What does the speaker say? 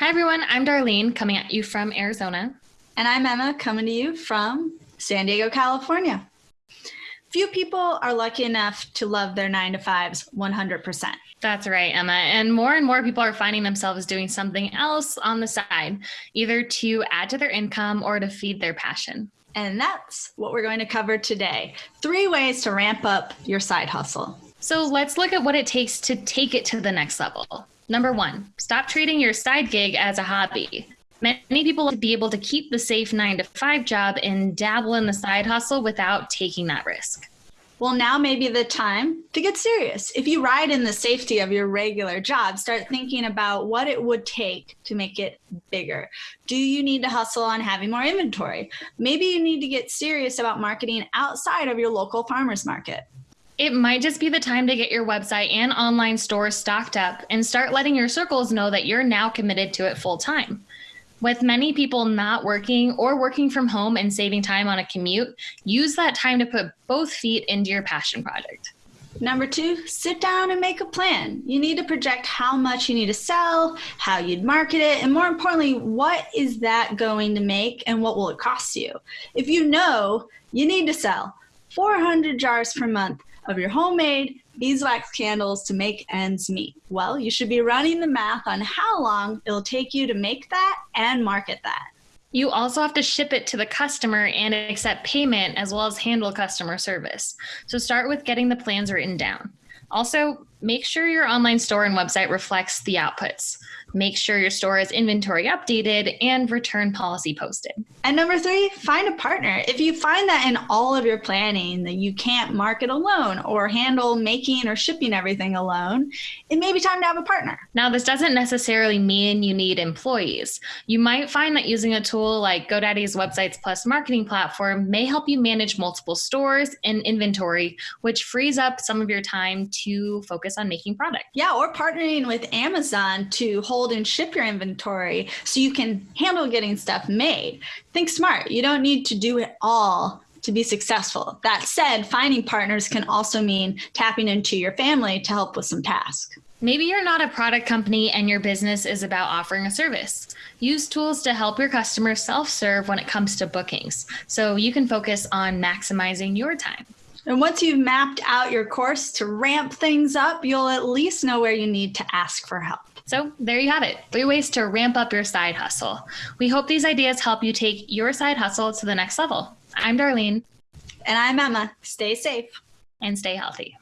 Hi, everyone. I'm Darlene coming at you from Arizona. And I'm Emma coming to you from San Diego, California. Few people are lucky enough to love their nine to fives 100%. That's right, Emma. And more and more people are finding themselves doing something else on the side, either to add to their income or to feed their passion. And that's what we're going to cover today three ways to ramp up your side hustle. So let's look at what it takes to take it to the next level. Number one, stop treating your side gig as a hobby. Many people like to be able to keep the safe nine to five job and dabble in the side hustle without taking that risk. Well, now may be the time to get serious. If you ride in the safety of your regular job, start thinking about what it would take to make it bigger. Do you need to hustle on having more inventory? Maybe you need to get serious about marketing outside of your local farmer's market. It might just be the time to get your website and online store stocked up and start letting your circles know that you're now committed to it full time. With many people not working or working from home and saving time on a commute, use that time to put both feet into your passion project. Number two, sit down and make a plan. You need to project how much you need to sell, how you'd market it, and more importantly, what is that going to make and what will it cost you? If you know you need to sell 400 jars per month, of your homemade beeswax candles to make ends meet? Well, you should be running the math on how long it'll take you to make that and market that. You also have to ship it to the customer and accept payment as well as handle customer service. So start with getting the plans written down. Also, make sure your online store and website reflects the outputs. Make sure your store is inventory updated and return policy posted. And number three, find a partner. If you find that in all of your planning that you can't market alone or handle making or shipping everything alone, it may be time to have a partner. Now, this doesn't necessarily mean you need employees. You might find that using a tool like GoDaddy's Websites Plus marketing platform may help you manage multiple stores and inventory, which frees up some of your time to focus on making product. Yeah, or partnering with Amazon to hold and ship your inventory so you can handle getting stuff made. Think smart. You don't need to do it all to be successful. That said, finding partners can also mean tapping into your family to help with some tasks. Maybe you're not a product company and your business is about offering a service. Use tools to help your customers self serve when it comes to bookings so you can focus on maximizing your time. And once you've mapped out your course to ramp things up, you'll at least know where you need to ask for help. So there you have it three ways to ramp up your side hustle. We hope these ideas help you take your side hustle to the next level. I'm Darlene. And I'm Emma. Stay safe and stay healthy.